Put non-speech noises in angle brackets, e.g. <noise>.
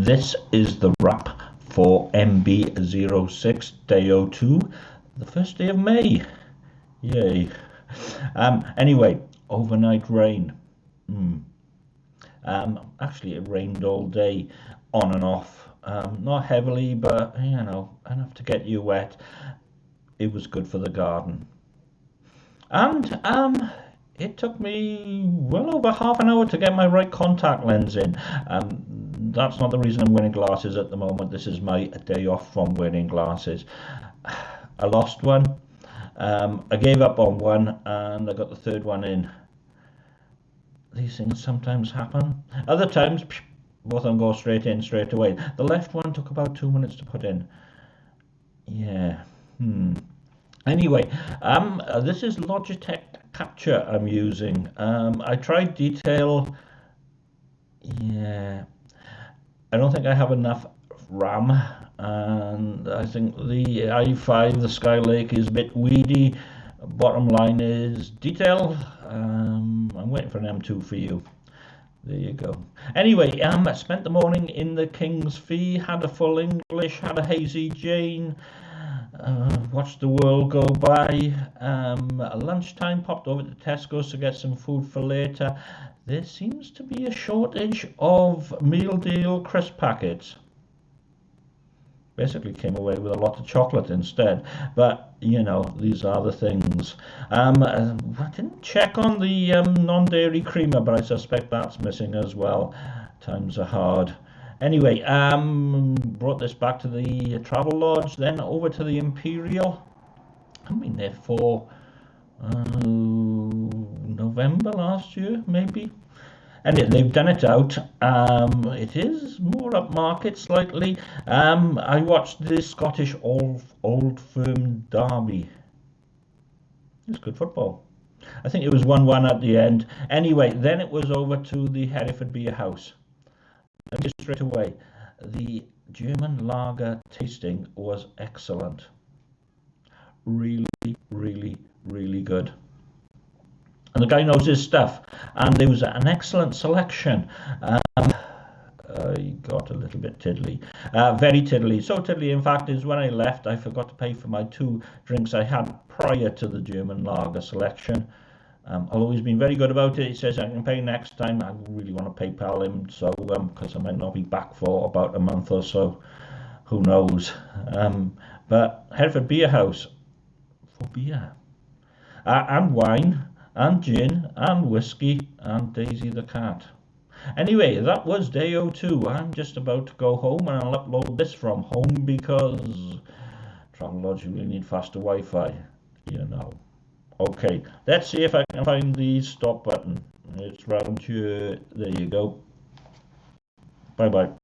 this is the wrap for MB06 Day 02, the first day of May. Yay. Um, anyway, overnight rain. Mm. Um, actually, it rained all day, on and off. Um, not heavily, but you know, enough to get you wet. It was good for the garden. And um, it took me well over half an hour to get my right contact lens in. Um, that's not the reason I'm wearing glasses at the moment. This is my day off from wearing glasses. <sighs> I lost one. Um, I gave up on one and I got the third one in. These things sometimes happen. Other times, both of them go straight in straight away. The left one took about two minutes to put in. Yeah. Hmm. Anyway, um, this is Logitech Capture I'm using. Um, I tried detail. Yeah. I don't think I have enough RAM and I think the i5, the Skylake is a bit weedy. Bottom line is detail. Um, I'm waiting for an M2 for you. There you go. Anyway, um, I spent the morning in the King's Fee, had a full English, had a hazy Jane, uh, watched the world go by. Um, lunchtime, popped over to Tesco's to get some food for later. There seems to be a shortage of meal deal crisp packets. Basically came away with a lot of chocolate instead. But, you know, these are the things. Um, uh, I didn't check on the um, non-dairy creamer, but I suspect that's missing as well. Times are hard. Anyway, um, brought this back to the Travelodge, then over to the Imperial. I've been there for uh, November last year, maybe. And they've done it out. Um, it is more upmarket slightly. Um, I watched the Scottish Old, Old Firm Derby. It's good football. I think it was 1 1 at the end. Anyway, then it was over to the Hereford Beer House straight away, the German lager tasting was excellent. Really, really, really good. And the guy knows his stuff. And there was an excellent selection. Um, I got a little bit tiddly. Uh, very tiddly. So tiddly, in fact, is when I left, I forgot to pay for my two drinks I had prior to the German lager selection. Um, although he's been very good about it, he says I can pay next time. I really want to PayPal him, so because um, I might not be back for about a month or so. Who knows? Um, but Hereford Beer House for beer uh, and wine and gin and whiskey and Daisy the cat. Anyway, that was day 02. I'm just about to go home and I'll upload this from home because Travelodge really need faster Wi-Fi, you know. Okay, let's see if I can find the stop button. It's round here. There you go. Bye bye.